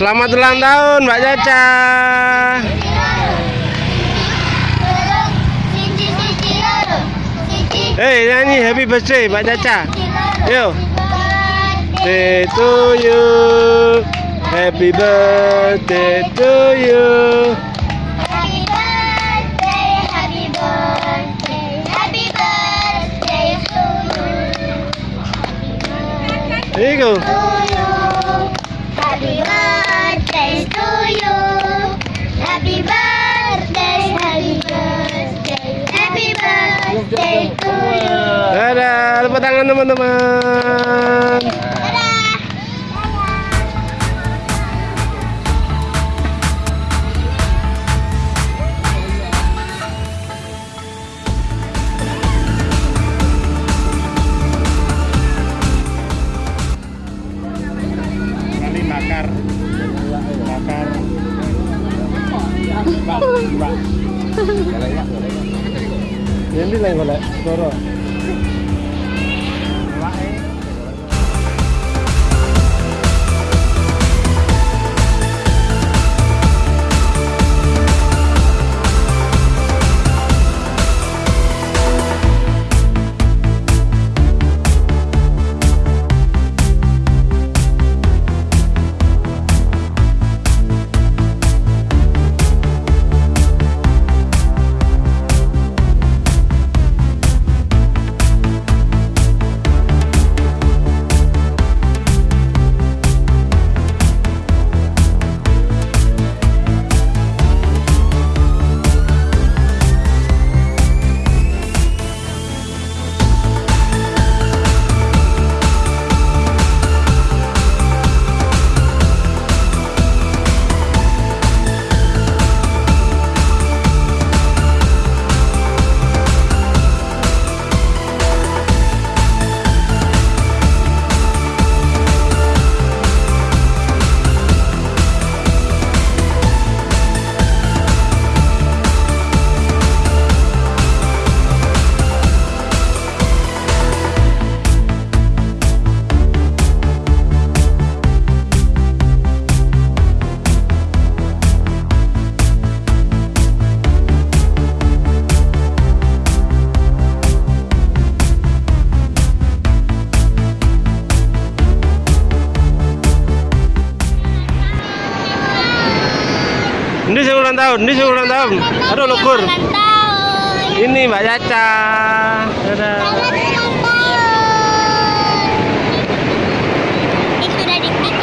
Selamat ulang tahun Mbak Caca. Hei nyanyi happy birthday Mbak Caca. Yo. Birthday to you. Happy birthday to you. Happy birthday, happy birthday, happy birthday to you. Here you go. Dadah, tepuk tangan teman-teman. Dadah. ரெண்டு நாய் கொலை வரும். Ini sing ulang tahun, ini sing ulang tahun. Aduh lukur. Ini Mbak Caca. Dadah. Selamat ulang tahun. Itu udah dibikin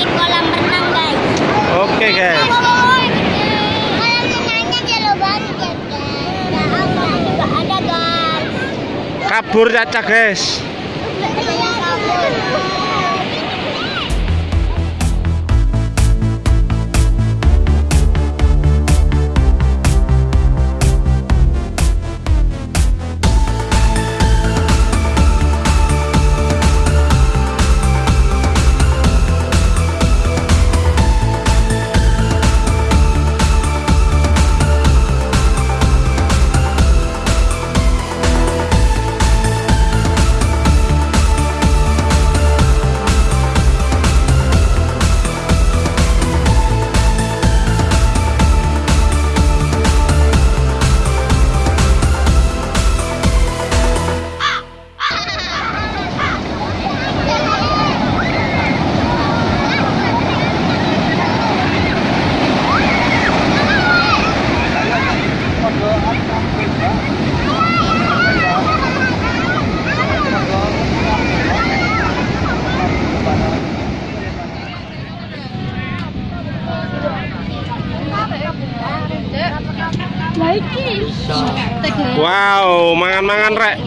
Wow, mangan-mangan rek.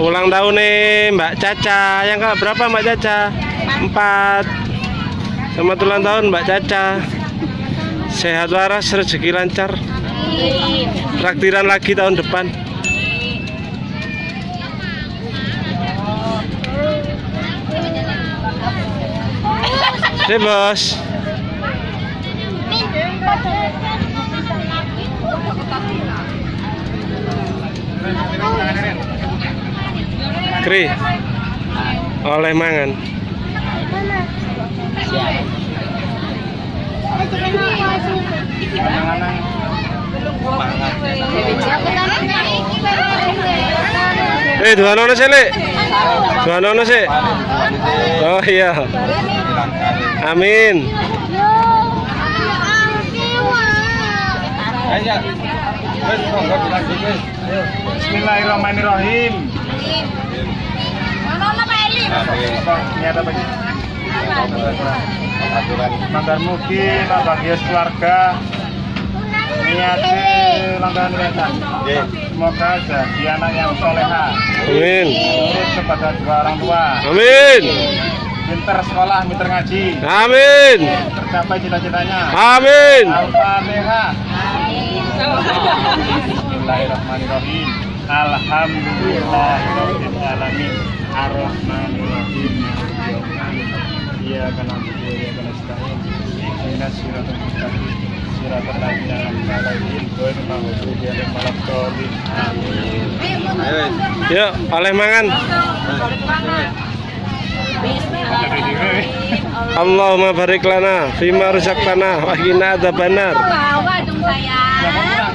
Ulang tahun nih Mbak Caca. Yang ke berapa Mbak Caca? Empat. Selamat ulang tahun Mbak Caca. Sehat waras, rezeki lancar. Traktiran lagi tahun depan. Deh bos. Oleh mangan. Eh, dua nono sih, Lek. Dua nono sih. Oh iya. Amin. Bismillahirrahmanirrahim. Niat apa sih? Langgar mugi, bahagia keluarga. Niat langgar niatan. Semoga jadi anak yang soleha. Amin. Kepada dua orang tua. Amin. Pinter sekolah, pinter ngaji. Amin. Tercapai cita-citanya. Amin. Al-Fatihah. Bismillahirrahmanirrahim. Alhamdulillahirabbil alamin. Arrahmanirrahim. Mustaqim. Ladzina an'amta 'alaihim ghairil maghdubi 'alaihim waladdallin. Amin. Yuk, oleh mangan. Allahumma barik lana fima razaqtana wa qina adzabannar. Bawa dong sayang.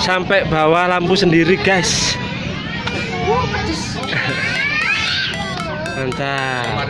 Sampai bawah lampu sendiri guys. Mantap.